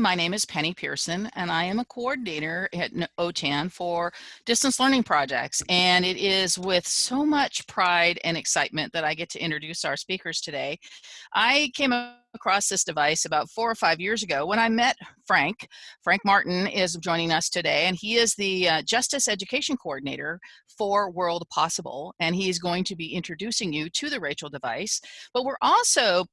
My name is Penny Pearson, and I am a coordinator at OTAN for distance learning projects. And it is with so much pride and excitement that I get to introduce our speakers today. I came across this device about four or five years ago when I met Frank. Frank Martin is joining us today, and he is the uh, Justice Education Coordinator for World Possible, and he is going to be introducing you to the Rachel device. But we're also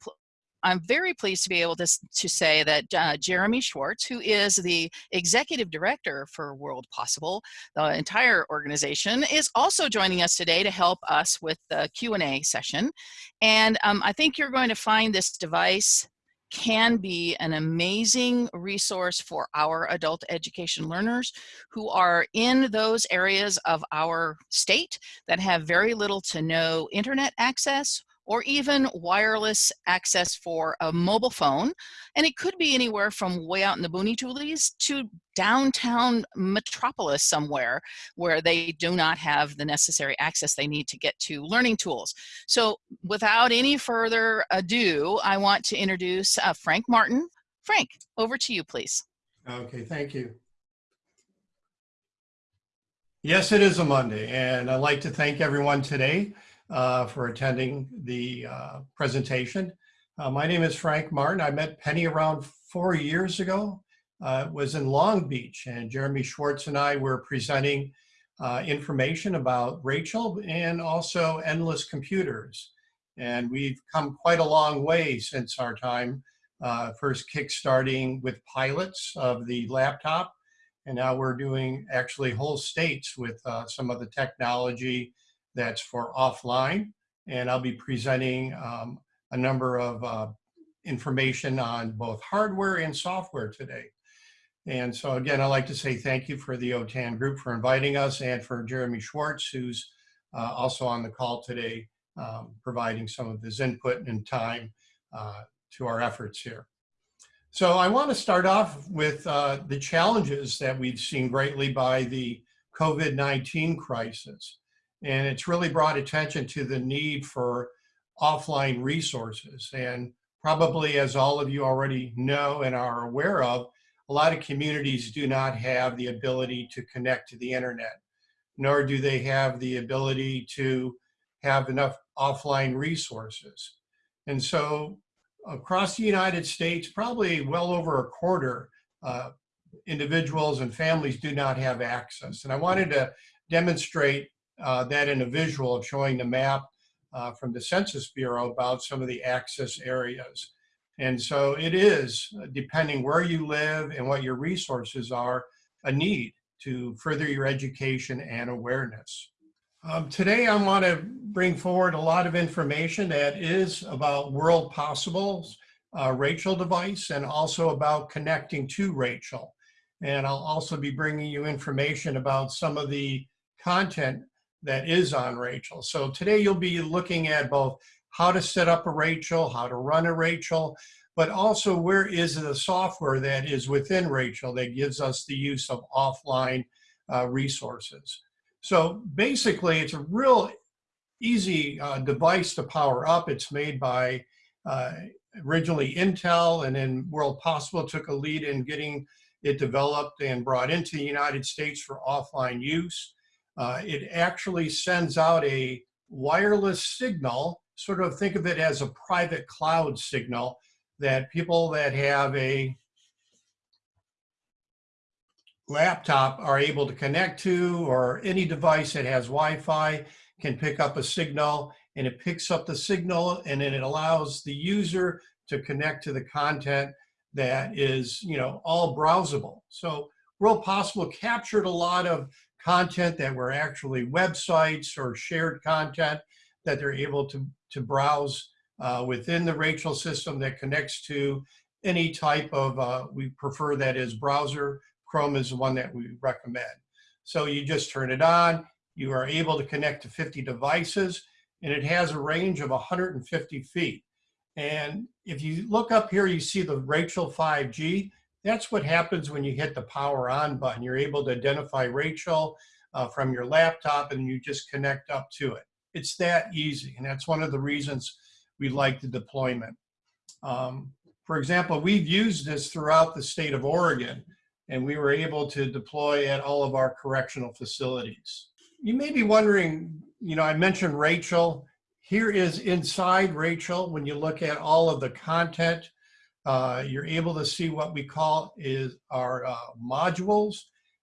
I'm very pleased to be able to, to say that uh, Jeremy Schwartz, who is the executive director for World Possible, the entire organization, is also joining us today to help us with the Q&A session. And um, I think you're going to find this device can be an amazing resource for our adult education learners who are in those areas of our state that have very little to no internet access or even wireless access for a mobile phone. And it could be anywhere from way out in the boony toolies to downtown metropolis somewhere where they do not have the necessary access they need to get to learning tools. So without any further ado, I want to introduce uh, Frank Martin. Frank, over to you, please. Okay, thank you. Yes, it is a Monday, and I'd like to thank everyone today uh, for attending the uh, presentation. Uh, my name is Frank Martin. I met Penny around four years ago. Uh, it was in Long Beach and Jeremy Schwartz and I were presenting uh, information about Rachel and also endless computers. And we've come quite a long way since our time, uh, first kickstarting with pilots of the laptop. And now we're doing actually whole states with uh, some of the technology that's for offline. And I'll be presenting um, a number of uh, information on both hardware and software today. And so again, I'd like to say thank you for the OTAN group for inviting us and for Jeremy Schwartz, who's uh, also on the call today, um, providing some of his input and time uh, to our efforts here. So I want to start off with uh, the challenges that we've seen greatly by the COVID-19 crisis. And it's really brought attention to the need for offline resources. And probably as all of you already know and are aware of, a lot of communities do not have the ability to connect to the internet, nor do they have the ability to have enough offline resources. And so across the United States, probably well over a quarter uh, individuals and families do not have access. And I wanted to demonstrate that in a visual of showing the map uh, from the Census Bureau about some of the access areas. And so it is, depending where you live and what your resources are, a need to further your education and awareness. Um, today I want to bring forward a lot of information that is about World Possible's uh, Rachel device and also about connecting to Rachel. And I'll also be bringing you information about some of the content that is on Rachel. So today you'll be looking at both how to set up a Rachel, how to run a Rachel, but also where is the software that is within Rachel that gives us the use of offline uh, resources. So basically it's a real easy uh, device to power up. It's made by uh, originally Intel and then World Possible took a lead in getting it developed and brought into the United States for offline use. Uh, it actually sends out a wireless signal, sort of think of it as a private cloud signal that people that have a laptop are able to connect to or any device that has Wi-Fi can pick up a signal and it picks up the signal and then it allows the user to connect to the content that is, you know, all browsable. So World Possible captured a lot of content that were actually websites or shared content that they're able to, to browse uh, within the Rachel system that connects to any type of, uh, we prefer that is browser. Chrome is the one that we recommend. So you just turn it on, you are able to connect to 50 devices, and it has a range of 150 feet. And if you look up here, you see the Rachel 5G. That's what happens when you hit the power on button. You're able to identify Rachel uh, from your laptop and you just connect up to it. It's that easy. And that's one of the reasons we like the deployment. Um, for example, we've used this throughout the state of Oregon, and we were able to deploy at all of our correctional facilities. You may be wondering, you know, I mentioned Rachel. Here is inside Rachel, when you look at all of the content, uh, you're able to see what we call is our uh, modules.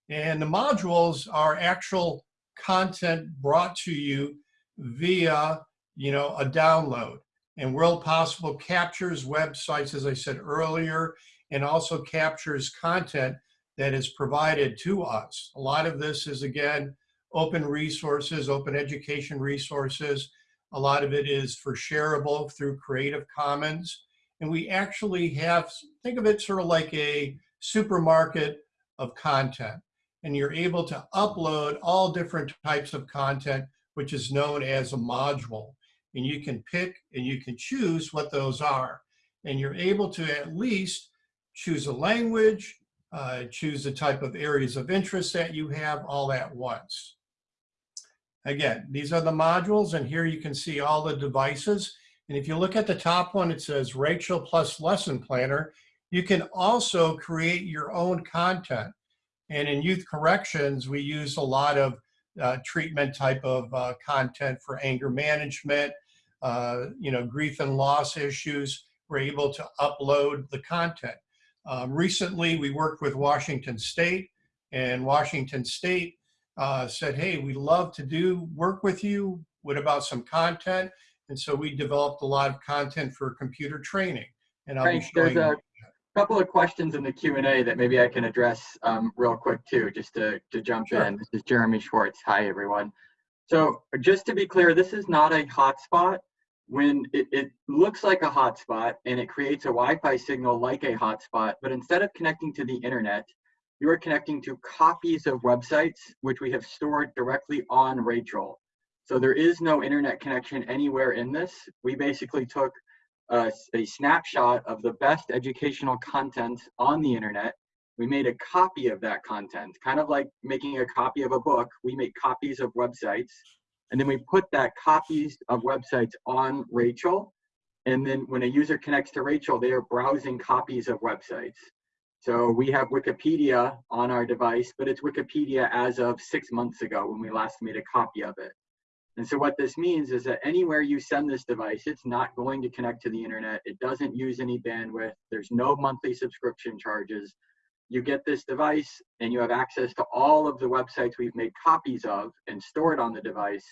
And the modules are actual content brought to you via, you know, a download. And World Possible captures websites, as I said earlier, and also captures content that is provided to us. A lot of this is, again, open resources, open education resources. A lot of it is for shareable through Creative Commons. And we actually have, think of it sort of like a supermarket of content. And you're able to upload all different types of content, which is known as a module and you can pick and you can choose what those are. And you're able to at least choose a language, uh, choose the type of areas of interest that you have all at once. Again, these are the modules and here you can see all the devices. And if you look at the top one, it says Rachel plus lesson planner. You can also create your own content. And in youth corrections, we use a lot of uh, treatment type of uh, content for anger management, uh, you know, grief and loss issues, we're able to upload the content. Um, recently, we worked with Washington State, and Washington State uh, said, hey, we love to do work with you. What about some content? And so we developed a lot of content for computer training. And I'll Frank, be showing there's a couple of questions in the Q&A that maybe I can address um, real quick too, just to, to jump Sure. in. This is Jeremy Schwartz. Hi, everyone. So just to be clear, this is not a hotspot. When it, it looks like a hotspot and it creates a Wi-Fi signal like a hotspot, but instead of connecting to the internet, you are connecting to copies of websites which we have stored directly on Rachel. So there is no internet connection anywhere in this. We basically took uh, a, a snapshot of the best educational content on the internet. We made a copy of that content, kind of like making a copy of a book. We make copies of websites, and then we put that copies of websites on Rachel. And then when a user connects to Rachel, they are browsing copies of websites. So we have Wikipedia on our device, but it's Wikipedia as of six months ago when we last made a copy of it. And so what this means is that anywhere you send this device, it's not going to connect to the internet. It doesn't use any bandwidth. There's no monthly subscription charges. You get this device and you have access to all of the websites we've made copies of and stored on the device,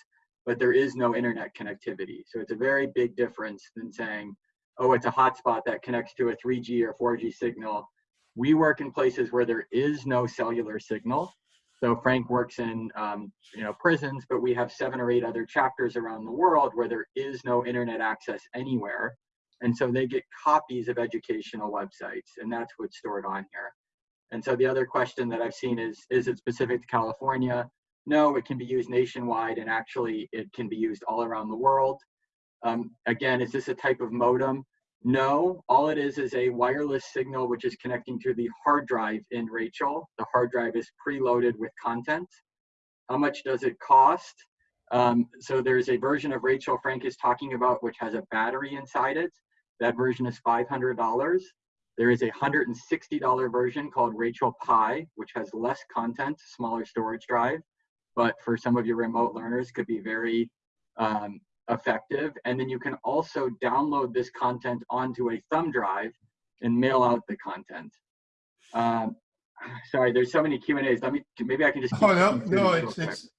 but there is no internet connectivity. So it's a very big difference than saying, oh, it's a hotspot that connects to a 3G or 4G signal. We work in places where there is no cellular signal. So Frank works in um, you know prisons, but we have seven or eight other chapters around the world where there is no internet access anywhere. And so they get copies of educational websites, and that's what's stored on here. And so the other question that I've seen is, is it specific to California? No, it can be used nationwide, and actually it can be used all around the world. Um, again, is this a type of modem? No, all it is is a wireless signal which is connecting to the hard drive in Rachel. The hard drive is preloaded with content. How much does it cost? Um, so there's a version of Rachel Frank is talking about which has a battery inside it. That version is $500. There is a $160 version called Rachel Pi, which has less content, smaller storage drive, but for some of your remote learners could be very um, effective. And then you can also download this content onto a thumb drive and mail out the content. Um, sorry, there's so many Q and A's. Let me maybe I can just. Oh, no, no, it's, quick. it's,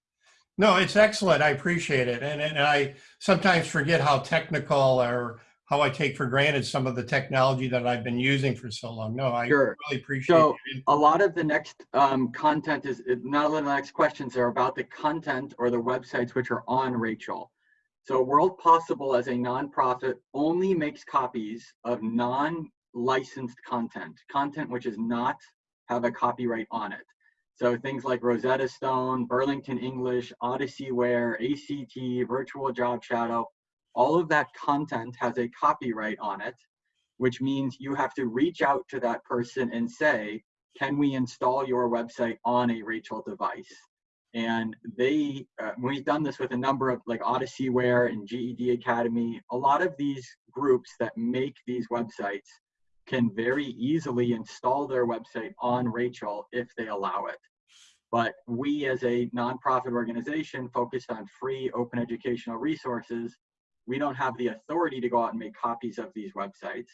no, it's excellent. I appreciate it. And, and I sometimes forget how technical or how I take for granted some of the technology that I've been using for so long. No, I Sure. really appreciate So- it. a lot of the next um, content is not of the next questions are about the content or the websites which are on Rachel. So World Possible as a nonprofit only makes copies of non-licensed content, content which does not have a copyright on it. So things like Rosetta Stone, Burlington English, Odysseyware, ACT, Virtual Job Shadow, all of that content has a copyright on it, which means you have to reach out to that person and say, can we install your website on a Rachel device? And they, uh, we've done this with a number of like Odysseyware and GED Academy. A lot of these groups that make these websites can very easily install their website on Rachel if they allow it. But we as a nonprofit organization focused on free open educational resources, we don't have the authority to go out and make copies of these websites.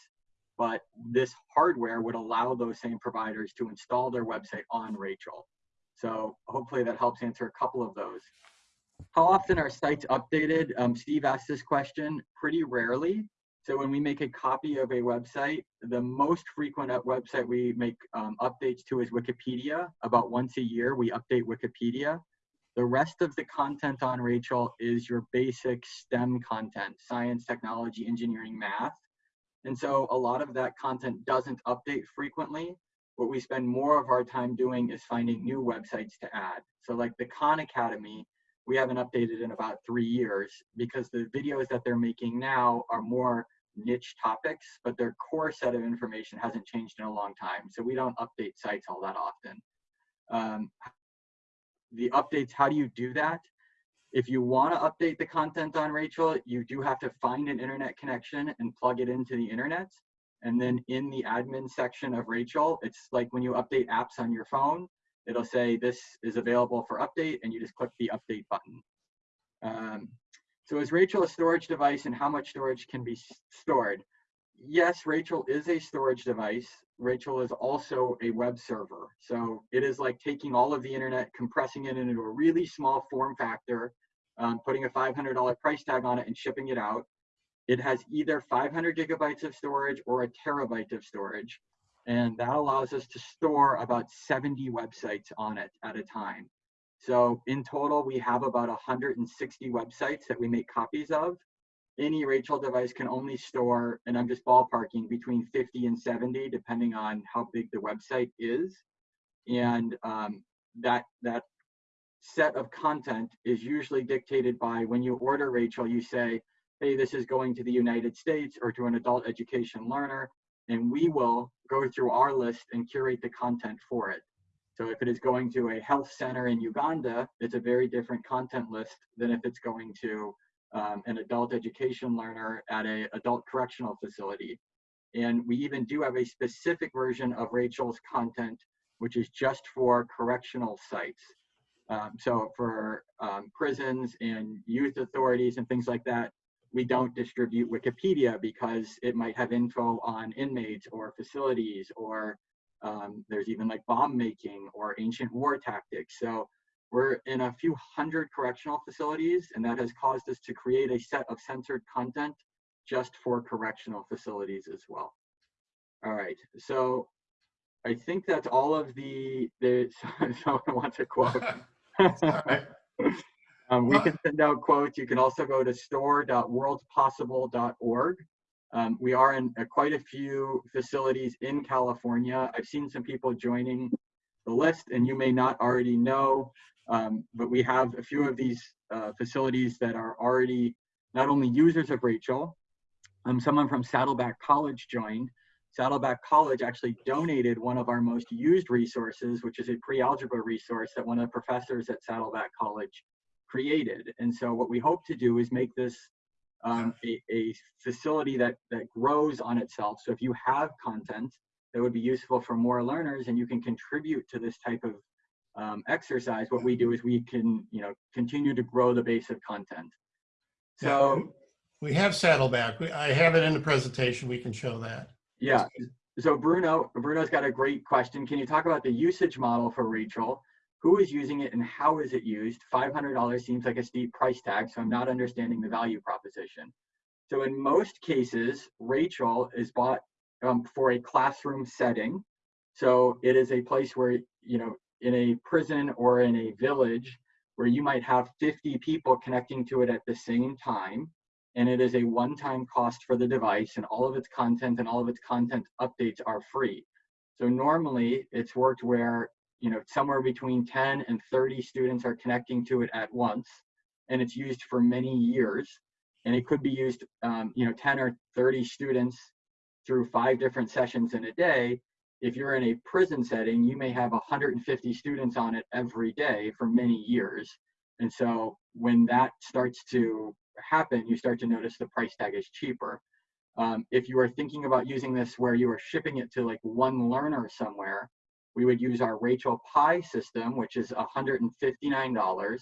But this hardware would allow those same providers to install their website on Rachel. So hopefully that helps answer a couple of those. How often are sites updated? Um, Steve asked this question pretty rarely. So when we make a copy of a website, the most frequent website we make um, updates to is Wikipedia. About once a year, we update Wikipedia. The rest of the content on Rachel is your basic STEM content, science, technology, engineering, math. And so a lot of that content doesn't update frequently. What we spend more of our time doing is finding new websites to add. So like the Khan Academy, we haven't updated in about three years because the videos that they're making now are more niche topics, but their core set of information hasn't changed in a long time. So we don't update sites all that often. Um, the updates, how do you do that? If you want to update the content on Rachel, you do have to find an internet connection and plug it into the internet. And then in the admin section of Rachel, it's like when you update apps on your phone, it'll say this is available for update and you just click the update button. Um, so is Rachel a storage device and how much storage can be stored? Yes, Rachel is a storage device. Rachel is also a web server. So it is like taking all of the internet, compressing it into a really small form factor, um, putting a $500 price tag on it and shipping it out. It has either 500 gigabytes of storage or a terabyte of storage. And that allows us to store about 70 websites on it at a time. So in total, we have about 160 websites that we make copies of. Any Rachel device can only store, and I'm just ballparking, between 50 and 70, depending on how big the website is. And um, that, that set of content is usually dictated by when you order Rachel, you say, hey, this is going to the United States or to an adult education learner, and we will go through our list and curate the content for it. So if it is going to a health center in Uganda, it's a very different content list than if it's going to um, an adult education learner at a adult correctional facility. And we even do have a specific version of Rachel's content, which is just for correctional sites. Um, so for um, prisons and youth authorities and things like that, we don't distribute Wikipedia because it might have info on inmates or facilities or um, there's even like bomb making or ancient war tactics. So we're in a few hundred correctional facilities, and that has caused us to create a set of censored content just for correctional facilities as well. All right, so I think that's all of the, the someone wants a quote. um, we can send out quotes. You can also go to store.worldspossible.org. Um, we are in uh, quite a few facilities in California. I've seen some people joining the list, and you may not already know um, but we have a few of these uh, facilities that are already not only users of Rachel, um, someone from Saddleback College joined. Saddleback College actually donated one of our most used resources, which is a pre-algebra resource that one of the professors at Saddleback College created. And so what we hope to do is make this um, a, a facility that, that grows on itself. So if you have content that would be useful for more learners and you can contribute to this type of um, exercise, what we do is we can, you know, continue to grow the base of content. So we have Saddleback. We, I have it in the presentation. We can show that. Yeah. So Bruno, Bruno's got a great question. Can you talk about the usage model for Rachel? Who is using it and how is it used? $500 seems like a steep price tag, so I'm not understanding the value proposition. So in most cases, Rachel is bought um, for a classroom setting. So it is a place where, you know, in a prison or in a village where you might have 50 people connecting to it at the same time and it is a one-time cost for the device and all of its content and all of its content updates are free so normally it's worked where you know somewhere between 10 and 30 students are connecting to it at once and it's used for many years and it could be used um, you know 10 or 30 students through five different sessions in a day if you're in a prison setting, you may have 150 students on it every day for many years. And so when that starts to happen, you start to notice the price tag is cheaper. Um, if you are thinking about using this where you are shipping it to like one learner somewhere, we would use our Rachel Pi system, which is $159.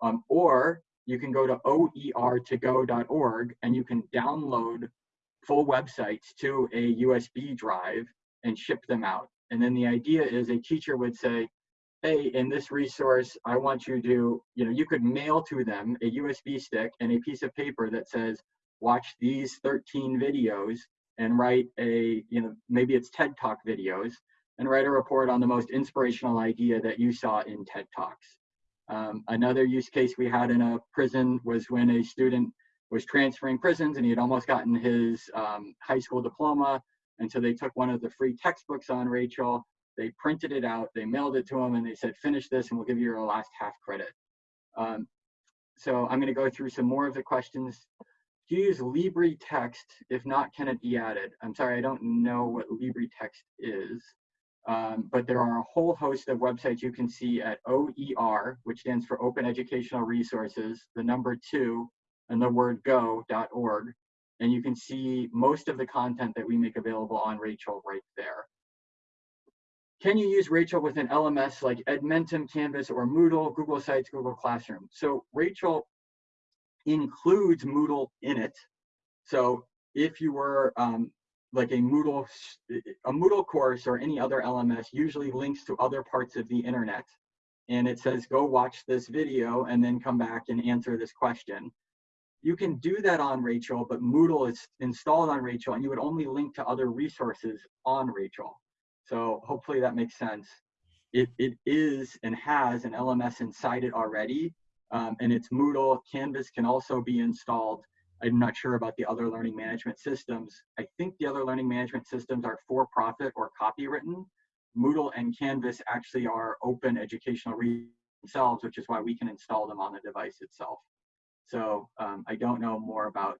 Um, or you can go to oertogo.org and you can download full websites to a USB drive and ship them out. And then the idea is a teacher would say, hey, in this resource, I want you to, you know, you could mail to them a USB stick and a piece of paper that says, watch these 13 videos and write a, you know, maybe it's TED Talk videos and write a report on the most inspirational idea that you saw in TED Talks. Um, another use case we had in a prison was when a student was transferring prisons and he had almost gotten his um, high school diploma. And so they took one of the free textbooks on Rachel, they printed it out, they mailed it to him, and they said, finish this and we'll give you your last half credit. Um, so I'm going to go through some more of the questions. Do you use LibreText? If not, can it be added? I'm sorry, I don't know what LibreText is. Um, but there are a whole host of websites you can see at OER, which stands for Open Educational Resources, the number two, and the word go.org. And you can see most of the content that we make available on Rachel right there. Can you use Rachel with an LMS like Edmentum, Canvas, or Moodle, Google Sites, Google Classroom? So Rachel includes Moodle in it. So if you were um, like a Moodle, a Moodle course or any other LMS usually links to other parts of the internet. And it says, go watch this video and then come back and answer this question. You can do that on Rachel, but Moodle is installed on Rachel and you would only link to other resources on Rachel. So hopefully that makes sense. It, it is and has an LMS inside it already, um, and it's Moodle. Canvas can also be installed. I'm not sure about the other learning management systems. I think the other learning management systems are for profit or copywritten. Moodle and Canvas actually are open educational themselves, which is why we can install them on the device itself. So um, I don't know more about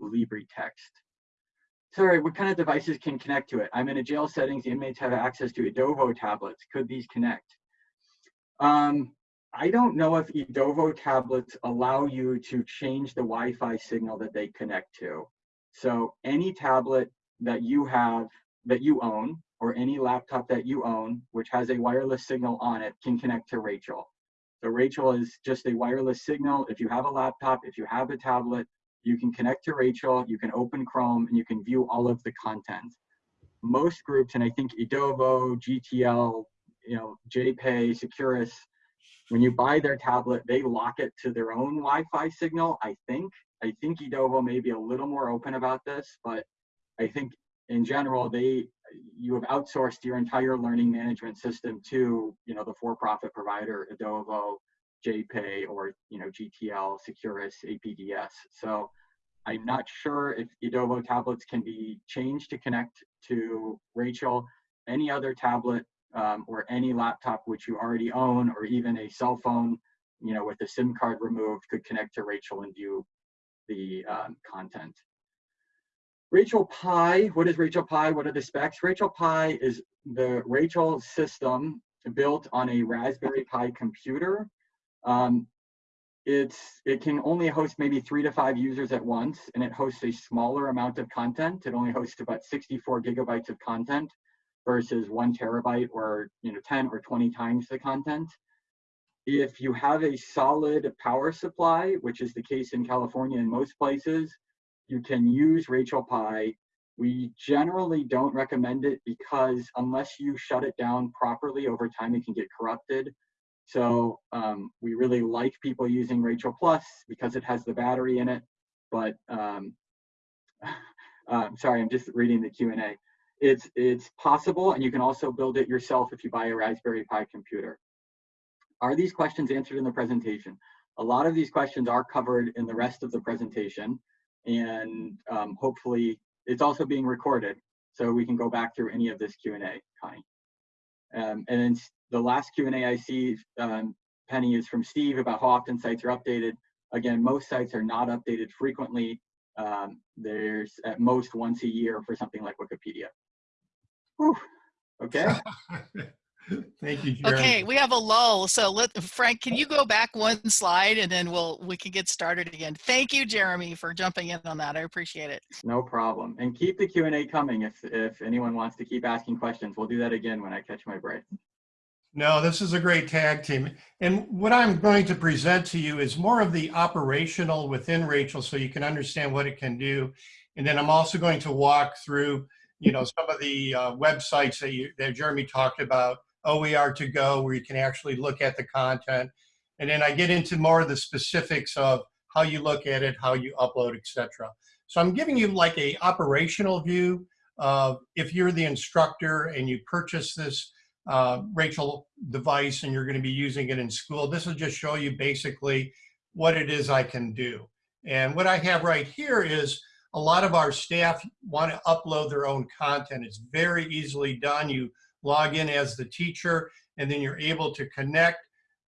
LibreText. Sorry, what kind of devices can connect to it? I'm in a jail settings, the inmates have access to Edovo tablets. Could these connect? Um, I don't know if Edovo tablets allow you to change the Wi-Fi signal that they connect to. So any tablet that you have, that you own, or any laptop that you own, which has a wireless signal on it, can connect to Rachel. So Rachel is just a wireless signal. If you have a laptop, if you have a tablet, you can connect to Rachel, you can open Chrome, and you can view all of the content. Most groups, and I think Edovo, GTL, you know, JPay, Securus, when you buy their tablet, they lock it to their own Wi-Fi signal, I think. I think Edovo may be a little more open about this, but I think in general, they you have outsourced your entire learning management system to you know the for-profit provider, Edovo, JPay, or you know GTL, Securus, APDS. So I'm not sure if Edovo tablets can be changed to connect to Rachel. Any other tablet um, or any laptop which you already own or even a cell phone you know with the sim card removed could connect to rachel and view the um, content. Rachel pi what is rachel pi? What are the specs? Rachel pi is the rachel system built on a raspberry pi computer. Um, it's it can only host maybe three to five users at once and it hosts a smaller amount of content. It only hosts about 64 gigabytes of content versus one terabyte or you know 10 or 20 times the content. If you have a solid power supply, which is the case in California in most places, you can use Rachel Pi. We generally don't recommend it because unless you shut it down properly over time, it can get corrupted. So um, we really like people using Rachel Plus because it has the battery in it. But um, uh, sorry, I'm just reading the Q&A. It's, it's possible, and you can also build it yourself if you buy a Raspberry Pi computer. Are these questions answered in the presentation? A lot of these questions are covered in the rest of the presentation, and um, hopefully it's also being recorded, so we can go back through any of this Q&A, Connie. Um, and then the last Q&A I see, um, Penny, is from Steve about how often sites are updated. Again, most sites are not updated frequently. Um, there's at most once a year for something like Wikipedia. Whew. Okay. Thank you, Jeremy. Okay, we have a lull. So let Frank, can you go back one slide and then we'll we can get started again. Thank you, Jeremy, for jumping in on that. I appreciate it. No problem. And keep the Q&A coming if, if anyone wants to keep asking questions. We'll do that again when I catch my breath. No, this is a great tag team. And what I'm going to present to you is more of the operational within Rachel so you can understand what it can do. And then I'm also going to walk through, you know, some of the uh, websites that, you, that Jeremy talked about, OER to go, where you can actually look at the content. And then I get into more of the specifics of how you look at it, how you upload, etc. So I'm giving you like a operational view of if you're the instructor and you purchase this uh, Rachel device and you're going to be using it in school. This will just show you basically what it is I can do. And what I have right here is a lot of our staff want to upload their own content. It's very easily done. You log in as the teacher and then you're able to connect.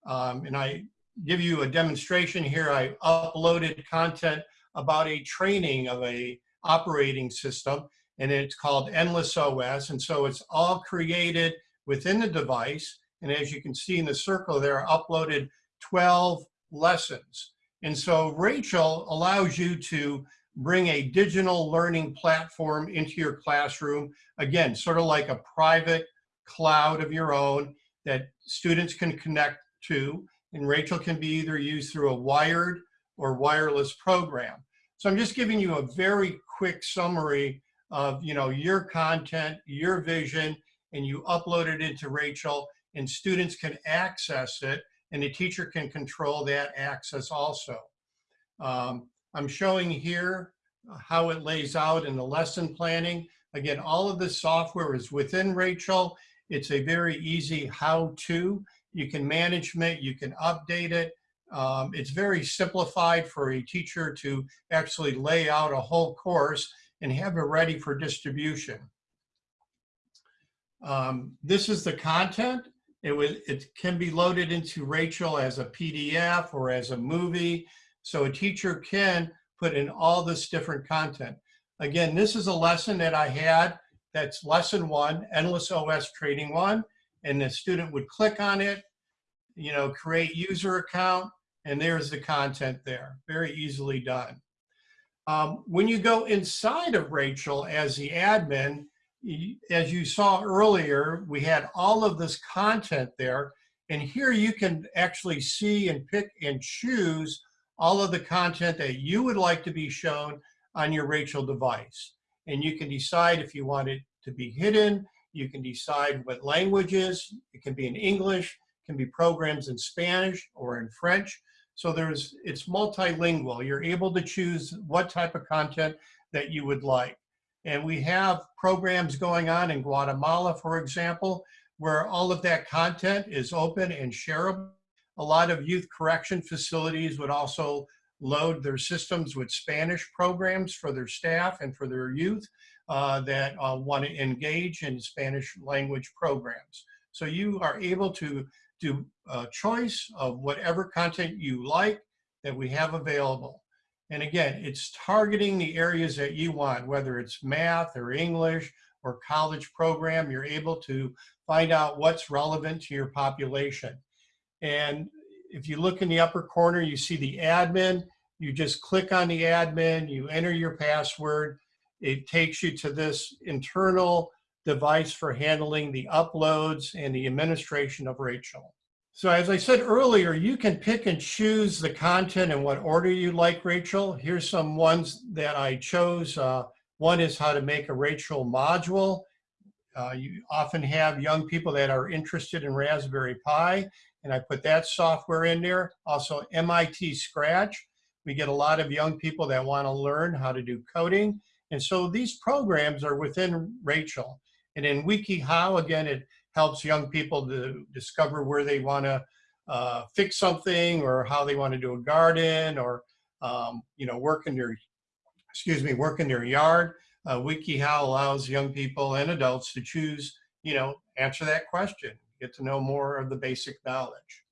Um, and I give you a demonstration here. I uploaded content about a training of a operating system and it's called Endless OS. And so it's all created within the device. And as you can see in the circle there, I uploaded 12 lessons. And so Rachel allows you to bring a digital learning platform into your classroom. Again, sort of like a private cloud of your own that students can connect to. And Rachel can be either used through a wired or wireless program. So I'm just giving you a very quick summary of you know your content, your vision, and you upload it into Rachel and students can access it and the teacher can control that access also. Um, I'm showing here how it lays out in the lesson planning. Again, all of this software is within Rachel. It's a very easy how-to. You can manage it, you can update it. Um, it's very simplified for a teacher to actually lay out a whole course and have it ready for distribution. Um, this is the content. It, was, it can be loaded into Rachel as a PDF or as a movie. So a teacher can put in all this different content. Again, this is a lesson that I had that's lesson one, Endless OS Training One. And the student would click on it, you know, create user account, and there's the content there. Very easily done. Um, when you go inside of Rachel as the admin, as you saw earlier, we had all of this content there. And here you can actually see and pick and choose all of the content that you would like to be shown on your Rachel device. And you can decide if you want it to be hidden. You can decide what languages. It can be in English, can be programs in Spanish or in French. So there's, it's multilingual. You're able to choose what type of content that you would like. And we have programs going on in Guatemala, for example, where all of that content is open and shareable. A lot of youth correction facilities would also load their systems with Spanish programs for their staff and for their youth uh, that uh, want to engage in Spanish language programs. So you are able to do a choice of whatever content you like that we have available. And again, it's targeting the areas that you want, whether it's math or English or college program, you're able to find out what's relevant to your population. And if you look in the upper corner, you see the admin, you just click on the admin, you enter your password, it takes you to this internal device for handling the uploads and the administration of Rachel. So as I said earlier, you can pick and choose the content in what order you like, Rachel. Here's some ones that I chose. Uh, one is how to make a Rachel module. Uh, you often have young people that are interested in Raspberry Pi, and I put that software in there. Also MIT Scratch. We get a lot of young people that want to learn how to do coding. And so these programs are within Rachel. And in WikiHow, again, it helps young people to discover where they want to uh, fix something or how they want to do a garden or um, you know work in their excuse me work in their yard. Uh, WikiHow allows young people and adults to choose you know answer that question, get to know more of the basic knowledge.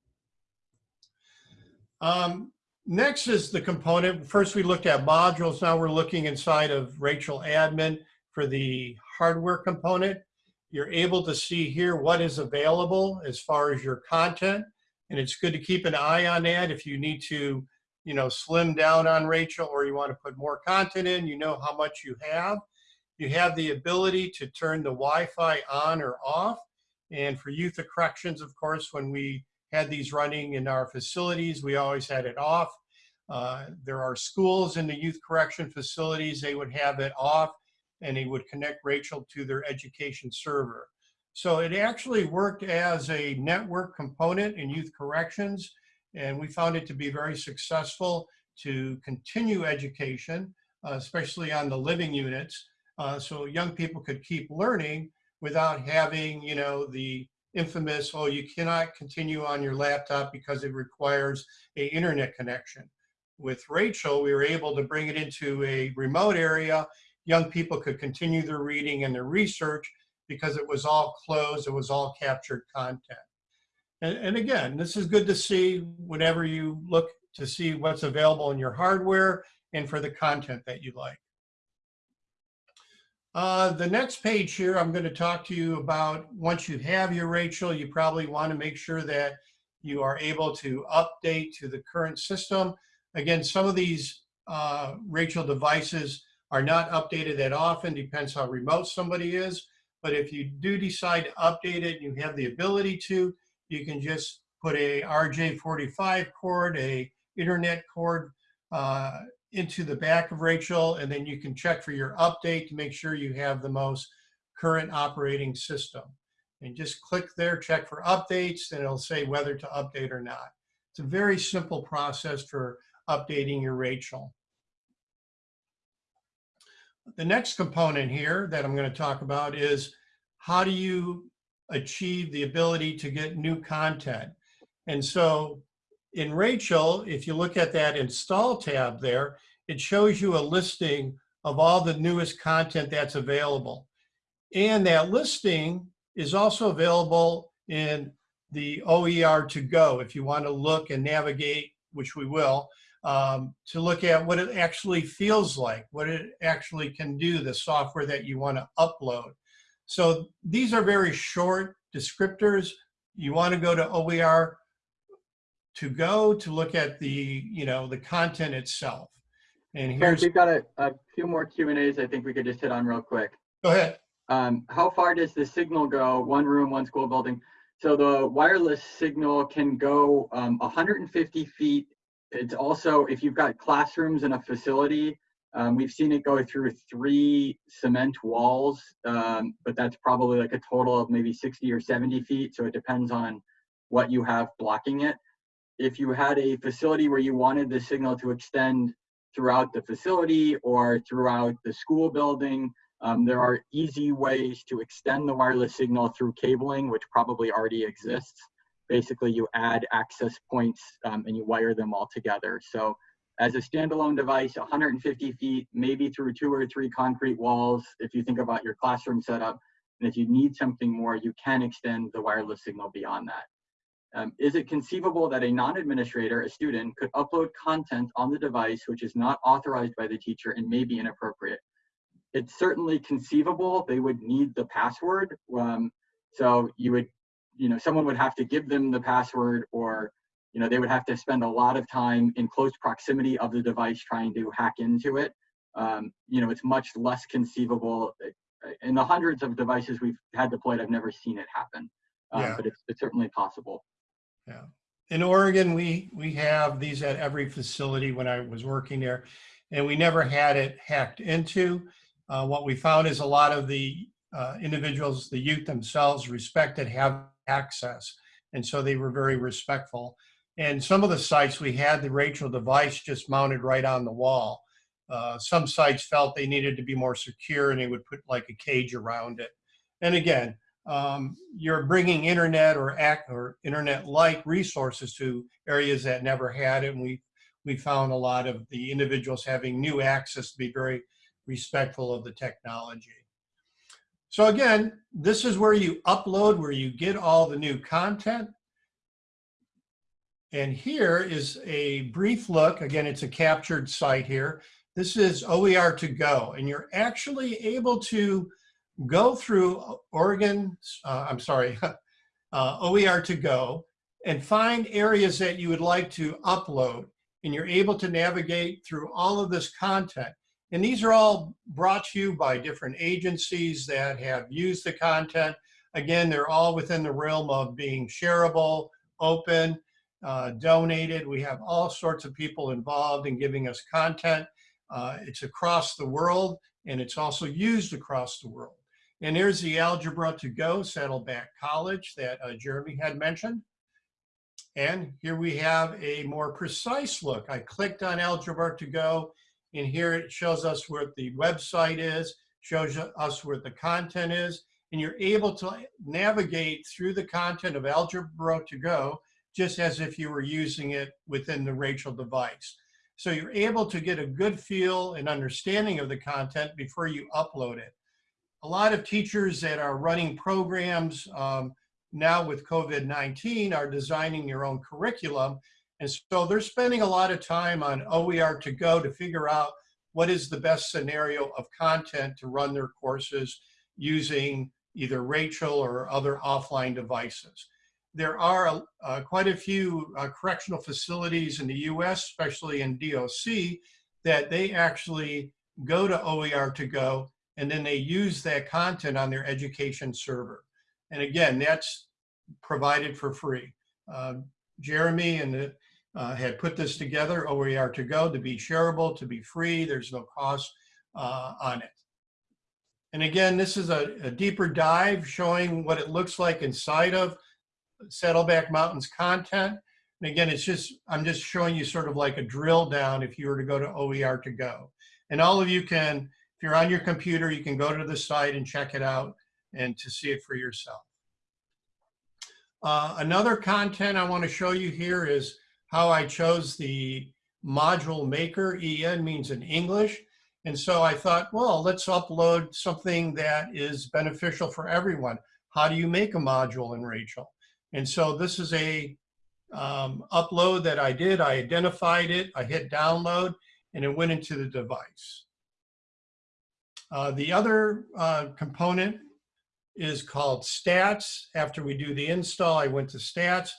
Um, next is the component. First we looked at modules. Now we're looking inside of Rachel Admin for the hardware component. You're able to see here what is available as far as your content. And it's good to keep an eye on that if you need to, you know, slim down on Rachel or you want to put more content in, you know how much you have. You have the ability to turn the Wi-Fi on or off. And for youth of corrections, of course, when we had these running in our facilities, we always had it off. Uh, there are schools in the youth correction facilities, they would have it off and they would connect Rachel to their education server. So it actually worked as a network component in youth corrections, and we found it to be very successful to continue education, uh, especially on the living units, uh, so young people could keep learning without having, you know, the infamous, oh, you cannot continue on your laptop because it requires a internet connection. With Rachel, we were able to bring it into a remote area young people could continue their reading and their research because it was all closed, it was all captured content. And, and again, this is good to see whenever you look to see what's available in your hardware and for the content that you like. Uh, the next page here, I'm going to talk to you about once you have your Rachel, you probably want to make sure that you are able to update to the current system. Again, some of these uh, Rachel devices are not updated that often, depends how remote somebody is. But if you do decide to update it, you have the ability to, you can just put a RJ45 cord, a internet cord uh, into the back of Rachel, and then you can check for your update to make sure you have the most current operating system. And just click there, check for updates, and it'll say whether to update or not. It's a very simple process for updating your Rachel. The next component here that I'm going to talk about is how do you achieve the ability to get new content? And so in Rachel, if you look at that install tab there, it shows you a listing of all the newest content that's available. And that listing is also available in the OER to go if you want to look and navigate, which we will, um, to look at what it actually feels like, what it actually can do, the software that you want to upload. So these are very short descriptors. You want to go to OER to go to look at the, you know, the content itself. And here's, we've got a, a few more Q and A's I think we could just hit on real quick. go ahead. Um, how far does the signal go? One room, one school building. So the wireless signal can go um, 150 feet it's also, if you've got classrooms in a facility, um, we've seen it go through three cement walls, um, but that's probably like a total of maybe 60 or 70 feet. So it depends on what you have blocking it. If you had a facility where you wanted the signal to extend throughout the facility or throughout the school building, um, there are easy ways to extend the wireless signal through cabling, which probably already exists basically you add access points um, and you wire them all together. So as a standalone device, 150 feet, maybe through two or three concrete walls, if you think about your classroom setup, and if you need something more, you can extend the wireless signal beyond that. Um, is it conceivable that a non-administrator, a student, could upload content on the device which is not authorized by the teacher and may be inappropriate? It's certainly conceivable. They would need the password. Um, so you would you know, someone would have to give them the password or, you know, they would have to spend a lot of time in close proximity of the device trying to hack into it. Um, you know, it's much less conceivable. In the hundreds of devices we've had deployed, I've never seen it happen, um, Yeah. but it's, it's certainly possible. Yeah. In Oregon, we, we have these at every facility when I was working there, and we never had it hacked into. Uh, what we found is a lot of the uh, individuals, the youth themselves respected have access. And so they were very respectful. And some of the sites we had the Rachel device just mounted right on the wall. Uh, some sites felt they needed to be more secure and they would put like a cage around it. And again, um, you're bringing internet or or internet-like resources to areas that never had it. And we we found a lot of the individuals having new access to be very respectful of the technology. So again, this is where you upload, where you get all the new content. And here is a brief look. Again, it's a captured site here. This is OER to go, and you're actually able to go through Oregon, uh, I'm sorry, uh, OER to go and find areas that you would like to upload and you're able to navigate through all of this content. And these are all brought to you by different agencies that have used the content. Again, they're all within the realm of being shareable, open, uh, donated. We have all sorts of people involved in giving us content. Uh, it's across the world and it's also used across the world. And here's the Algebra to Go Saddleback College that uh, Jeremy had mentioned. And here we have a more precise look. I clicked on Algebra to Go and here it shows us where the website is, shows us where the content is, and you're able to navigate through the content of Algebra to Go just as if you were using it within the Rachel device. So you're able to get a good feel and understanding of the content before you upload it. A lot of teachers that are running programs um, now with COVID-19 are designing their own curriculum. And so they're spending a lot of time on OER to go to figure out what is the best scenario of content to run their courses using either Rachel or other offline devices there are uh, quite a few uh, correctional facilities in the US, especially in DOC, that they actually go to OER to go and then they use that content on their education server. And again, that's provided for free. Uh, Jeremy and the, uh, had put this together, OER to go, to be shareable, to be free. There's no cost uh, on it. And again, this is a, a deeper dive showing what it looks like inside of Saddleback Mountains content. And again, it's just, I'm just showing you sort of like a drill down if you were to go to OER to go. And all of you can, if you're on your computer, you can go to the site and check it out and to see it for yourself. Uh, another content I want to show you here is how I chose the module maker. EN means in English. And so I thought, well, let's upload something that is beneficial for everyone. How do you make a module in Rachel? And so this is a um, upload that I did. I identified it, I hit download, and it went into the device. Uh, the other uh, component is called stats. After we do the install, I went to stats.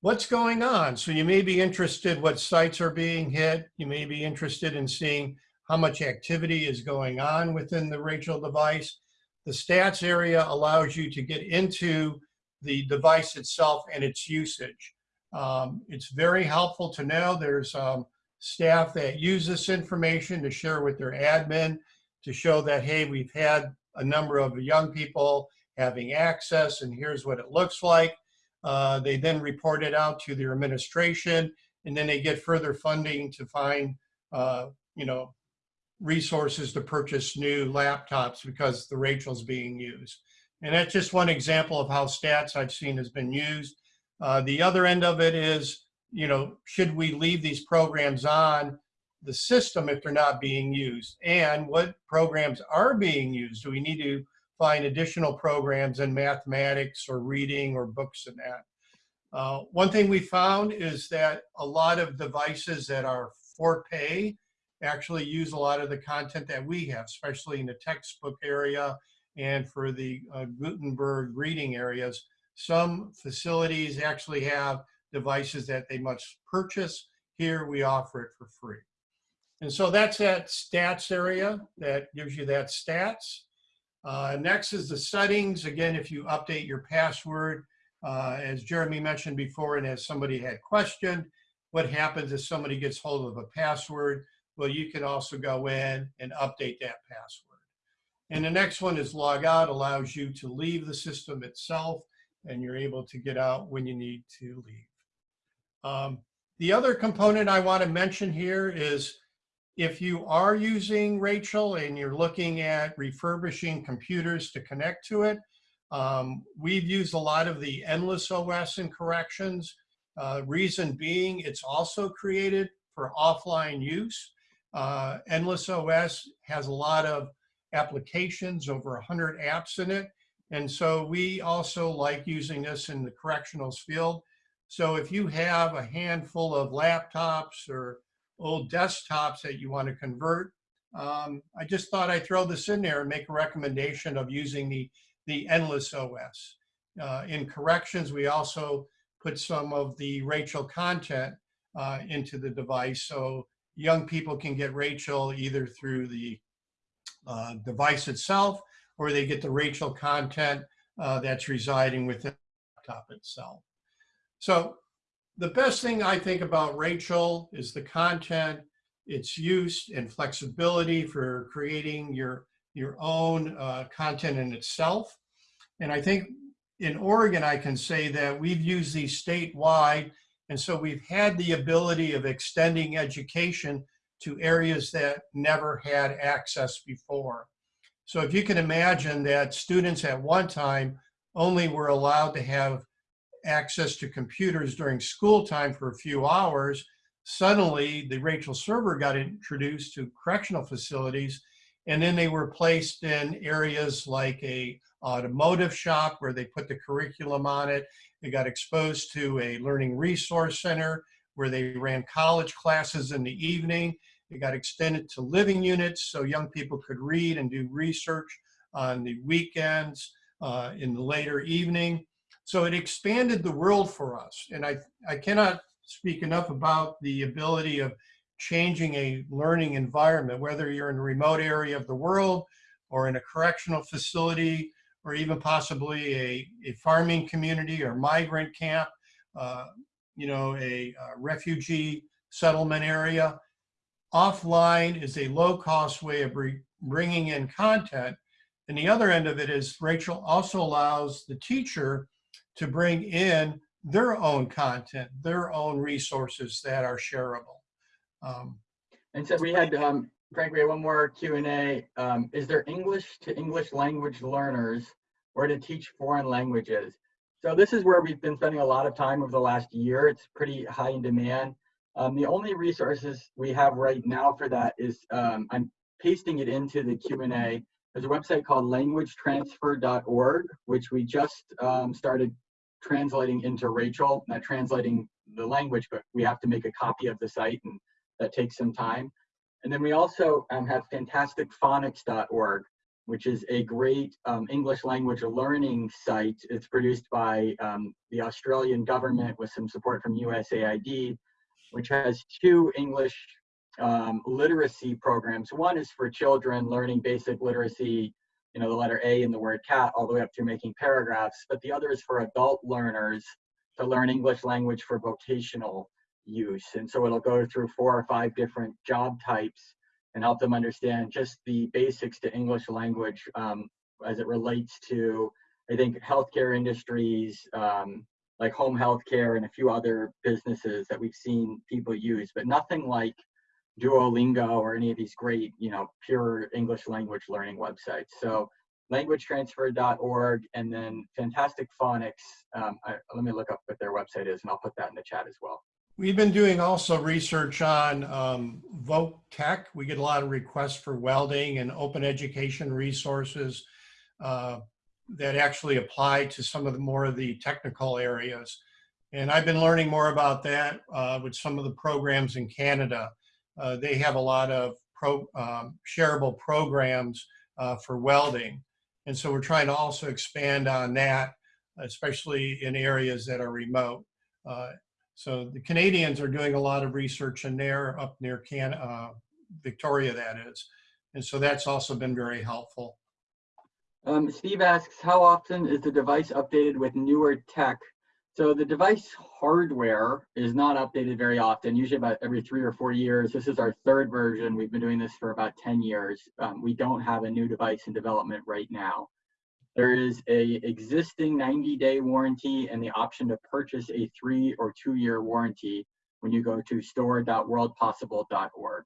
What's going on? So you may be interested what sites are being hit. You may be interested in seeing how much activity is going on within the Rachel device. The stats area allows you to get into the device itself and its usage. Um, it's very helpful to know there's um, staff that use this information to share with their admin to show that, hey, we've had a number of young people having access and here's what it looks like. Uh, they then report it out to their administration and then they get further funding to find, uh, you know, resources to purchase new laptops because the Rachel's being used. And that's just one example of how stats I've seen has been used. Uh, the other end of it is, you know, should we leave these programs on the system if they're not being used? And what programs are being used? Do we need to find additional programs in mathematics or reading or books and that? Uh, one thing we found is that a lot of devices that are for pay actually use a lot of the content that we have, especially in the textbook area and for the uh, Gutenberg reading areas, some facilities actually have devices that they must purchase. Here we offer it for free. And so that's that stats area that gives you that stats. Uh, next is the settings. Again, if you update your password, uh, as Jeremy mentioned before, and as somebody had questioned, what happens if somebody gets hold of a password? Well, you can also go in and update that password. And the next one is log out, allows you to leave the system itself, and you're able to get out when you need to leave. Um, the other component I want to mention here is if you are using Rachel and you're looking at refurbishing computers to connect to it, um, we've used a lot of the Endless OS in corrections. Uh, reason being, it's also created for offline use. Uh, Endless OS has a lot of applications, over 100 apps in it. And so we also like using this in the correctionals field. So if you have a handful of laptops or old desktops that you want to convert, um, I just thought I'd throw this in there and make a recommendation of using the, the Endless OS. Uh, in corrections, we also put some of the Rachel content uh, into the device so young people can get Rachel either through the uh, device itself or they get the Rachel content uh, that's residing within the laptop itself. So the best thing I think about Rachel is the content, its use and flexibility for creating your, your own uh, content in itself. And I think in Oregon, I can say that we've used these statewide. And so we've had the ability of extending education to areas that never had access before. So if you can imagine that students at one time only were allowed to have access to computers during school time for a few hours, suddenly the Rachel server got introduced to correctional facilities and then they were placed in areas like a automotive shop where they put the curriculum on it. They got exposed to a learning resource center where they ran college classes in the evening. It got extended to living units so young people could read and do research on the weekends, uh, in the later evening. So it expanded the world for us. And I, I cannot speak enough about the ability of changing a learning environment, whether you're in a remote area of the world or in a correctional facility or even possibly a, a farming community or migrant camp, uh, you know, a, a refugee settlement area. Offline is a low cost way of bringing in content. And the other end of it is Rachel also allows the teacher to bring in their own content, their own resources that are shareable. Um, and so we had, um, Frank, we had one more Q&A. Um, is there English to English language learners or to teach foreign languages? So this is where we've been spending a lot of time over the last year. It's pretty high in demand. Um, the only resources we have right now for that is um, I'm pasting it into the Q&A. There's a website called languagetransfer.org, which we just um, started translating into Rachel, not translating the language, but we have to make a copy of the site and that takes some time. And then we also um, have fantasticphonics.org, which is a great um, English language learning site. It's produced by um, the Australian government with some support from USAID, which has two English um, literacy programs. One is for children learning basic literacy, you know, the letter A in the word cat, all the way up to making paragraphs. But the other is for adult learners to learn English language for vocational use. And so it'll go through four or five different job types and help them understand just the basics to English language um, as it relates to, I think, healthcare industries, um, like home healthcare and a few other businesses that we've seen people use, but nothing like Duolingo or any of these great, you know, pure English language learning websites. So languagetransfer.org and then Fantastic Phonics. Um, I, let me look up what their website is and I'll put that in the chat as well. We've been doing also research on um, Voc Tech. We get a lot of requests for welding and open education resources uh, that actually apply to some of the more of the technical areas. And I've been learning more about that uh, with some of the programs in Canada. Uh, they have a lot of pro, um, shareable programs uh, for welding. And so we're trying to also expand on that, especially in areas that are remote. Uh, so the Canadians are doing a lot of research in there up near Can uh, Victoria, that is. And so that's also been very helpful. Um, Steve asks, how often is the device updated with newer tech? So the device hardware is not updated very often, usually about every three or four years. This is our third version. We've been doing this for about 10 years. Um, we don't have a new device in development right now. There is a existing 90 day warranty and the option to purchase a three or two year warranty when you go to store.worldpossible.org.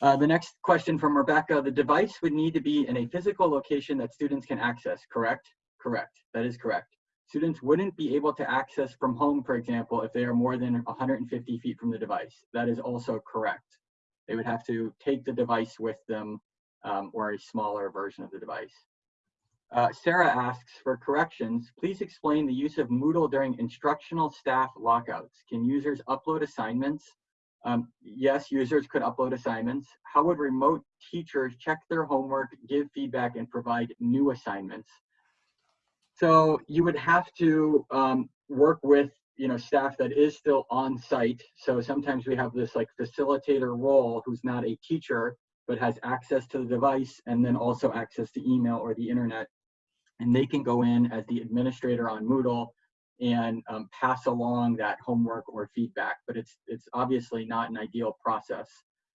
Uh, the next question from Rebecca, the device would need to be in a physical location that students can access, correct? Correct, that is correct. Students wouldn't be able to access from home, for example, if they are more than 150 feet from the device. That is also correct. They would have to take the device with them um, or a smaller version of the device. Uh, Sarah asks, for corrections, please explain the use of Moodle during instructional staff lockouts. Can users upload assignments Um, yes, users could upload assignments. How would remote teachers check their homework, give feedback, and provide new assignments? So you would have to um, work with you know staff that is still on site. So sometimes we have this like facilitator role who's not a teacher but has access to the device and then also access to email or the internet. And they can go in as the administrator on Moodle and um, pass along that homework or feedback. But it's it's obviously not an ideal process.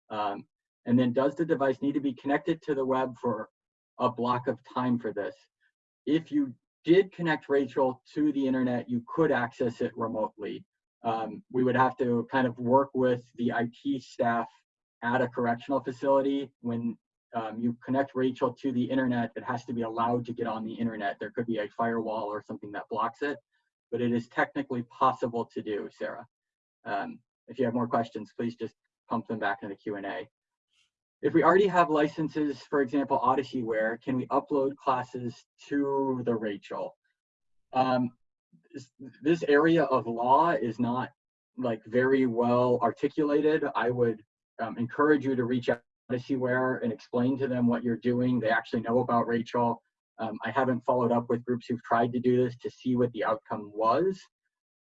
Um, and then does the device need to be connected to the web for a block of time for this? If you did connect Rachel to the internet, you could access it remotely. Um, we would have to kind of work with the IT staff at a correctional facility. When um, you connect Rachel to the internet, it has to be allowed to get on the internet. There could be a firewall or something that blocks it, but it is technically possible to do, Sarah. Um, if you have more questions, please just pump them back in the Q&A. If we already have licenses, for example, Odysseyware, can we upload classes to the Rachel? Um, this, area of law is not like very well articulated. I would um, encourage you to reach out to Odysseyware and explain to them what you're doing. They actually know about Rachel. Um, I haven't followed up with groups who've tried to do this to see what the outcome was,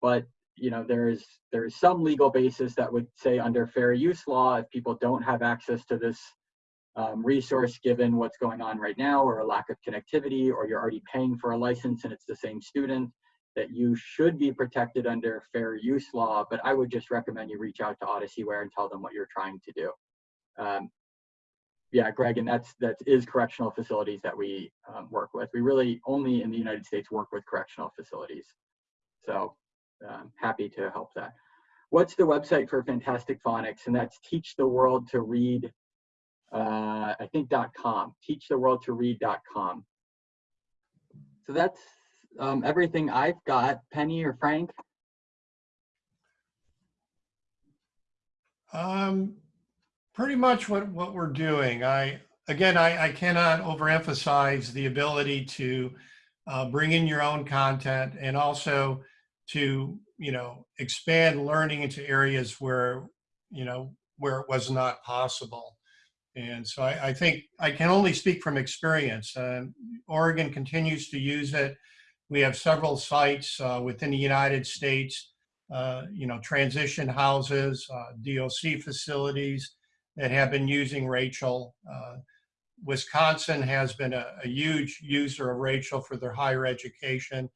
but you know there's there's some legal basis that would say under fair use law if people don't have access to this um, resource given what's going on right now or a lack of connectivity or you're already paying for a license and it's the same student that you should be protected under fair use law. But i would just recommend you reach out to odysseyware and tell them what you're trying to do. Um, yeah greg and that's that is correctional facilities that we um, work with. We really only in the united states work with correctional facilities. So um, happy to help that. What's the website for Fantastic Phonics? And that's Teach the World to Read, uh, I think dot .com, teachtheworldtoread.com. So that's um, everything I've got. Penny or Frank? Um, pretty much what, what we're doing. I, again, I, I cannot overemphasize the ability to uh, bring in your own content and also to, you know, expand learning into areas where, you know, where it was not possible. And so I, I think I can only speak from experience. Uh, Oregon continues to use it. We have several sites uh, within the United States, uh, you know, transition houses, uh, DOC facilities that have been using Rachel. Uh, Wisconsin has been a, a, huge user of Rachel for their higher education.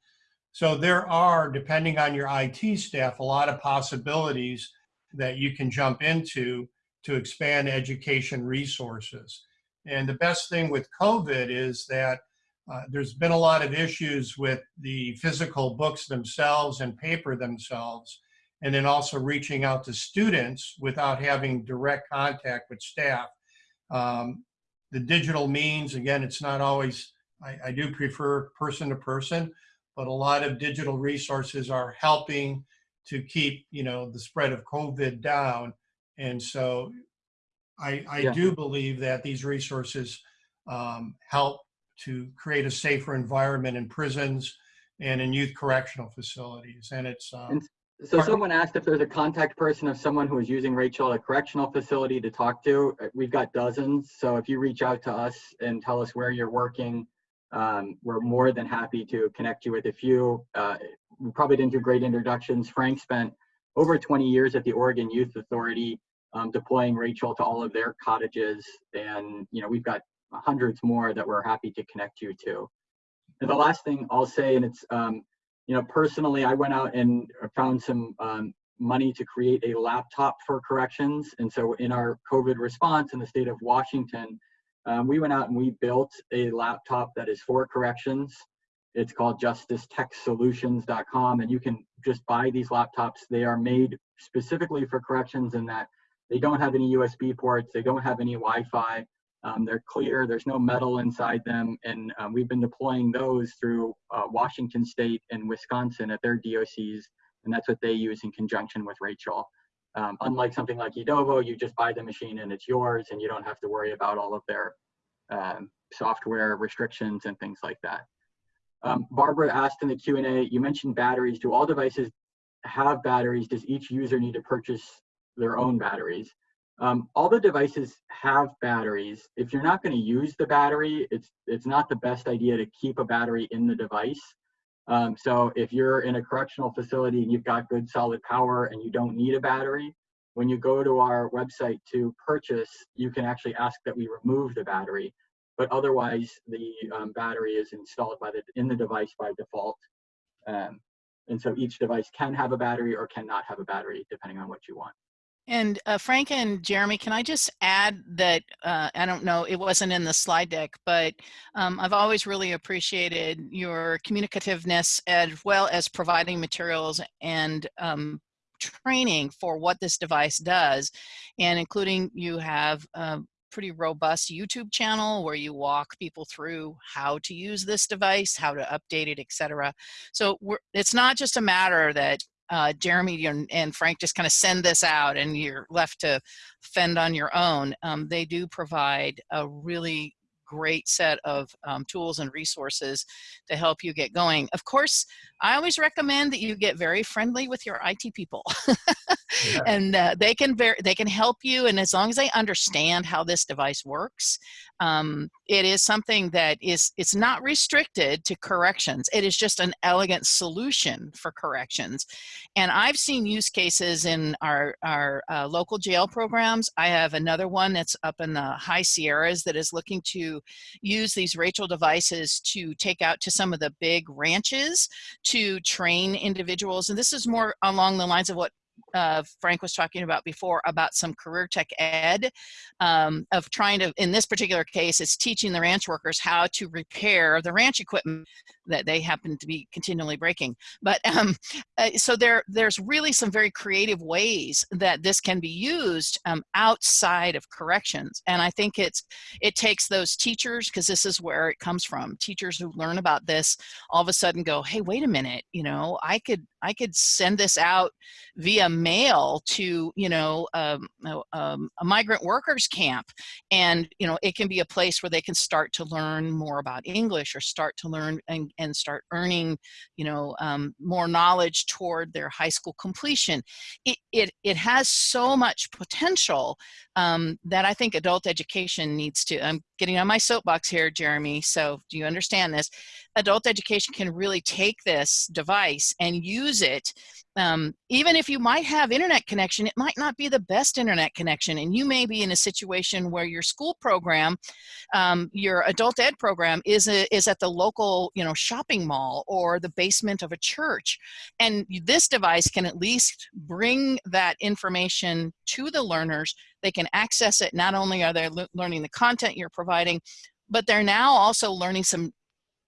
So there are, depending on your IT staff, a lot of possibilities that you can jump into to expand education resources. And the best thing with COVID is that uh, there's been a lot of issues with the physical books themselves and paper themselves, and then also reaching out to students without having direct contact with staff. Um, the digital means, again, it's not always, I, I do prefer person to person, but a lot of digital resources are helping to keep, you know, the spread of COVID down. And so I, I yeah. do believe that these resources um, help to create a safer environment in prisons and in youth correctional facilities. And it's um, and so someone asked if there's a contact person of someone who is using Rachel at a correctional facility to talk to. We've got dozens. So if you reach out to us and tell us where you're working, um, we're more than happy to connect you with a few. Uh, we probably didn't do great introductions. Frank spent over 20 years at the Oregon Youth Authority um, deploying Rachel to all of their cottages. And, you know, we've got hundreds more that we're happy to connect you to. And the last thing I'll say, and it's, um, you know, personally, I went out and found some um, money to create a laptop for corrections. And so in our COVID response in the state of Washington, um, we went out and we built a laptop that is for corrections. It's called justicetechsolutions.com, and you can just buy these laptops. They are made specifically for corrections in that they don't have any USB ports, they don't have any Wi-Fi. Um, they're clear, there's no metal inside them, and um, we've been deploying those through uh, Washington State and Wisconsin at their DOCs, and that's what they use in conjunction with Rachel. Um, unlike something like Edovo, you just buy the machine and it's yours and you don't have to worry about all of their um, software restrictions and things like that. Um, Barbara asked in the Q&A, you mentioned batteries. Do all devices have batteries? Does each user need to purchase their own batteries. Um, all the devices have batteries. If you're not going to use the battery, it's it's not the best idea to keep a battery in the device. Um, so if you're in a correctional facility and you've got good solid power and you don't need a battery, when you go to our website to purchase, you can actually ask that we remove the battery. But otherwise, the um, battery is installed by the in the device by default. Um, and so each device can have a battery or cannot have a battery depending on what you want. And uh, Frank and Jeremy, can I just add that uh, I don't know, it wasn't in the slide deck, but um, I've always really appreciated your communicativeness as well as providing materials and um, training for what this device does, and including you have a pretty robust YouTube channel where you walk people through how to use this device, how to update it, etc. So it's not just a matter that uh, Jeremy and, and, Frank just kind of send this out and you're left to fend on your own. Um, they do provide a really great set of um, tools and resources to help you get going. Of course, I always recommend that you get very friendly with your IT people. yeah. And uh, they can they can help you and as long as they understand how this device works, um, it is something that is it's not restricted to corrections. It is just an elegant solution for corrections. And I've seen use cases in our, our uh, local jail programs. I have another one that's up in the high Sierras that is looking to use these Rachel devices to take out to some of the big ranches to train individuals. And this is more along the lines of what uh, Frank was talking about before about some career tech ed um, of trying to, in this particular case, it's teaching the ranch workers how to repair the ranch equipment that they happen to be continually breaking. But um, uh, so there, there's really some very creative ways that this can be used um, outside of corrections. And I think it's, it takes those teachers, because this is where it comes from, teachers who learn about this all of a sudden go, hey, wait a minute, you know, I could, I could send this out via mail to, you know, um, um, a migrant workers camp. And, you know, it can be a place where they can start to learn more about English or start to learn and, and start earning, you know, um, more knowledge toward their high school completion. It, it, it has so much potential um, that I think adult education needs to, I'm getting on my soapbox here, Jeremy, so do you understand this? Adult education can really take this device and use it um, even if you might have internet connection, it might not be the best internet connection. And you may be in a situation where your school program, um, your adult ed program is, a, is at the local you know, shopping mall or the basement of a church. And this device can at least bring that information to the learners. They can access it. Not only are they learning the content you're providing, but they're now also learning some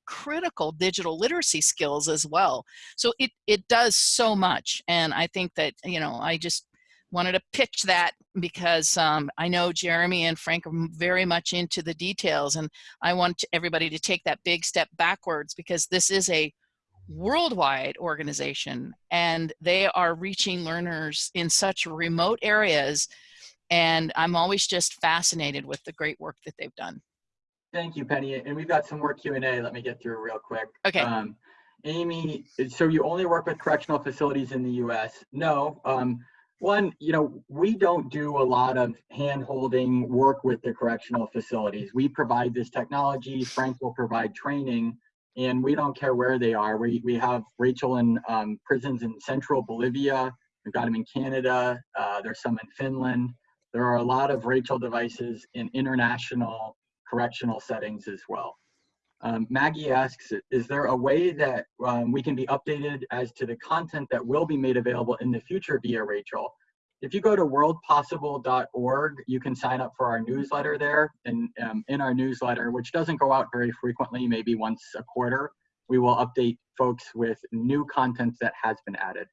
critical digital literacy skills as well. So it, it does so much. And I think that, you know, I just wanted to pitch that because um, I know Jeremy and Frank are very much into the details and I want everybody to take that big step backwards because this is a worldwide organization and they are reaching learners in such remote areas and I'm always just fascinated with the great work that they've done. Thank you, Penny. And we've got some more Q&A. Let me get through real quick. Okay. Um, Amy, so you only work with correctional facilities in the U.S. No. Um, one, you know, we don't do a lot of hand-holding work with the correctional facilities. We provide this technology. Frank will provide training, and we don't care where they are. We, we have Rachel in um, prisons in central Bolivia. We've got them in Canada. Uh, there's some in Finland. There are a lot of Rachel devices in international correctional settings as well. Um, Maggie asks, is there a way that um, we can be updated as to the content that will be made available in the future via Rachel? If you go to worldpossible.org, you can sign up for our newsletter there. And um, in our newsletter, which doesn't go out very frequently, maybe once a quarter, we will update folks with new content that has been added.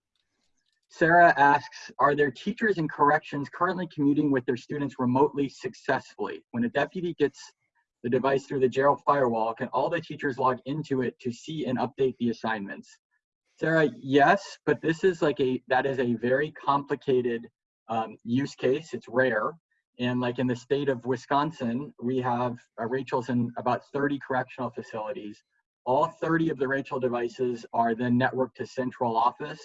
Sarah asks, are there teachers in corrections currently commuting with their students remotely successfully? When a deputy gets the device through the jail firewall, can all the teachers log into it to see and update the assignments? Sarah, yes, but this is like a, that is a very complicated um, use case. It's rare. And like in the state of Wisconsin, we have uh, Rachel's in about 30 correctional facilities. All 30 of the Rachel devices are then networked to central office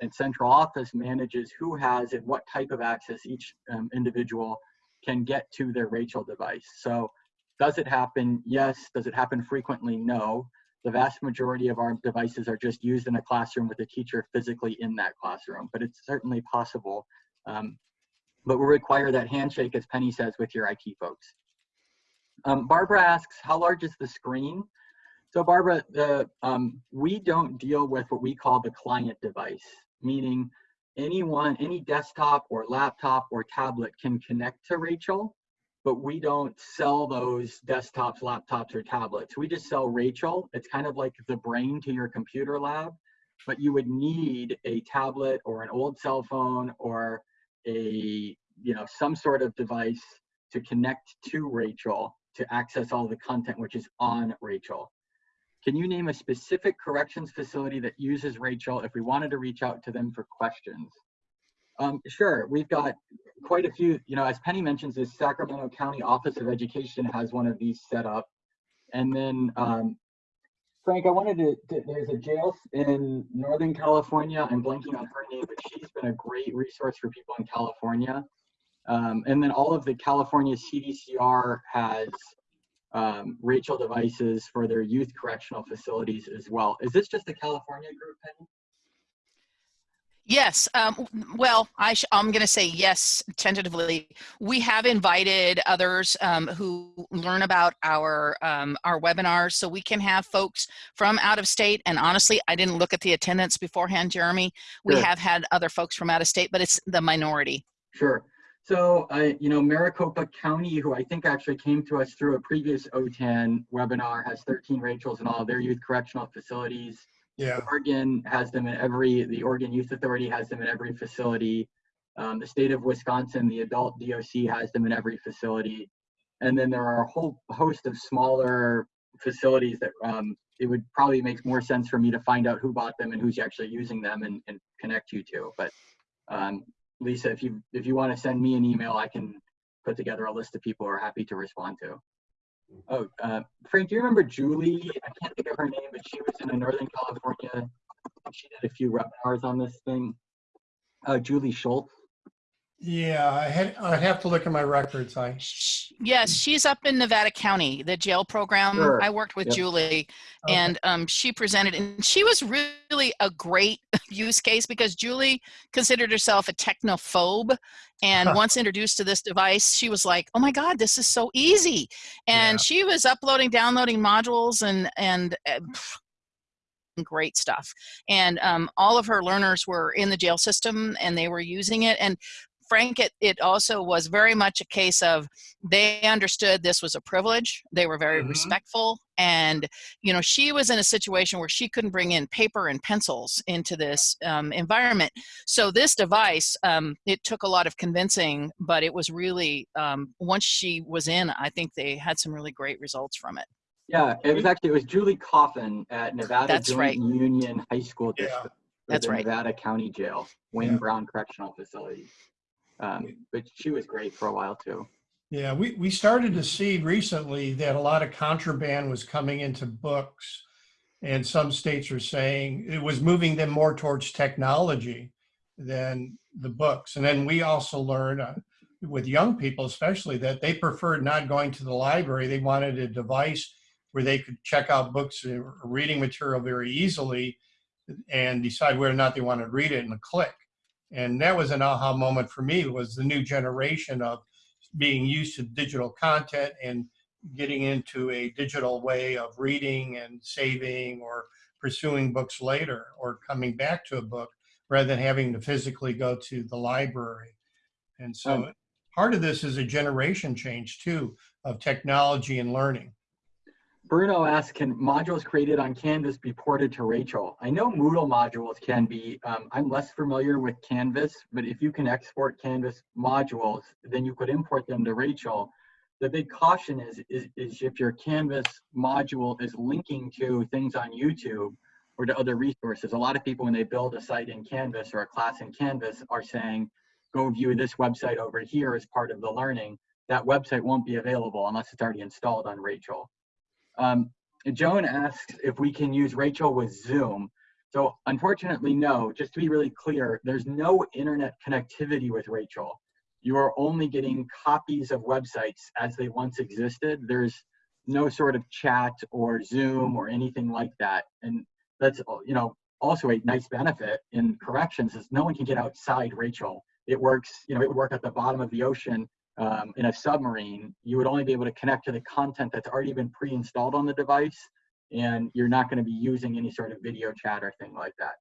and central office manages who has and what type of access each um, individual can get to their Rachel device. So does it happen? Yes. Does it happen frequently? No. The vast majority of our devices are just used in a classroom with a teacher physically in that classroom, but it's certainly possible. Um, but we require that handshake, as Penny says, with your IT folks. Um, Barbara asks, how large is the screen? So Barbara, the, um, we don't deal with what we call the client device, meaning anyone, any desktop or laptop or tablet can connect to Rachel, but we don't sell those desktops, laptops, or tablets. We just sell Rachel. It's kind of like the brain to your computer lab, but you would need a tablet or an old cell phone or a, you know, some sort of device to connect to Rachel to access all the content which is on Rachel. Can you name a specific corrections facility that uses Rachel if we wanted to reach out to them for questions? Um, sure, we've got quite a few, you know, as Penny mentions, the Sacramento County Office of Education has one of these set up. And then, um, Frank, I wanted to, to, there's a jail in Northern California. I'm blanking on her name, but she's been a great resource for people in California. Um, and then all of the California CDCR has um, Rachel devices for their youth correctional facilities as well. Is this just a California group, Penny? Yes. Um, well, I am going to say yes tentatively. We have invited others um, who learn about our um, our webinars, so we can have folks from out of state. And honestly, I didn't look at the attendance beforehand, Jeremy. We Sure. have had other folks from out of state, but it's the minority. Sure. So, uh, you know, Maricopa County, who I think actually came to us through a previous OTAN webinar, has 13 Rachels in all of their youth correctional facilities. Yeah, Oregon has them in every, the Oregon Youth Authority has them in every facility. Um, the state of Wisconsin, the adult DOC has them in every facility. And then there are a whole host of smaller facilities that um, it would probably make more sense for me to find out who bought them and who's actually using them and, and connect you to. But um, Lisa, if you if you want to send me an email, I can put together a list of people who are happy to respond to. Oh, uh, Frank, do you remember Julie? I can't think of her name, but she was in Northern California. She did a few webinars on this thing. Uh, Julie Schultz. Yeah, I had, I'd have to look at my records. I, Yes, she's up in Nevada County, the jail program. Sure. I worked with Yep. Julie Okay. and um, she presented and she was really a great use case because Julie considered herself a technophobe and once introduced to this device she was like oh my god this is so easy and Yeah. she was uploading downloading modules and and uh, great stuff and um, all of her learners were in the jail system and they were using it and frank it, it also was very much a case of they understood this was a privilege they were very Mhm. respectful and you know she was in a situation where she couldn't bring in paper and pencils into this um, environment so this device um, it took a lot of convincing but it was really um, once she was in i think they had some really great results from it Yeah, it was actually it was Julie Coffin at Nevada That's Joint right. Union High School Yeah. District. or That's the right. Nevada County Jail, Wayne Yeah. Brown Correctional Facility. Um, but she was great for a while too. yeah, we, we started to see recently that a lot of contraband was coming into books. And some states are saying it was moving them more towards technology than the books. And then we also learned uh, with young people, especially, that they preferred not going to the library. They wanted a device where they could check out books or reading material very easily and decide whether or not they wanted to read it in a click. And that was an aha moment for me was the new generation of being used to digital content and getting into a digital way of reading and saving or pursuing books later or coming back to a book rather than having to physically go to the library. And so part of this is a generation change too of technology and learning. Bruno asks, can modules created on Canvas be ported to Rachel? I know Moodle modules can be, um, I'm less familiar with Canvas, but if you can export Canvas modules, then you could import them to Rachel. The big caution is, is, is if your Canvas module is linking to things on YouTube or to other resources. A lot of people, when they build a site in Canvas or a class in Canvas are saying, go view this website over here as part of the learning. That website won't be available unless it's already installed on Rachel. Um, Joan asks if we can use Rachel with Zoom. So unfortunately, no, just to be really clear, there's no internet connectivity with Rachel. You are only getting copies of websites as they once existed. There's no sort of chat or Zoom or anything like that. And that's, you know, also a nice benefit in corrections is no one can get outside Rachel. It works, you know, it would work at the bottom of the ocean um, in a submarine. You would only be able to connect to the content that's already been pre-installed on the device and you're not going to be using any sort of video chat or thing like that.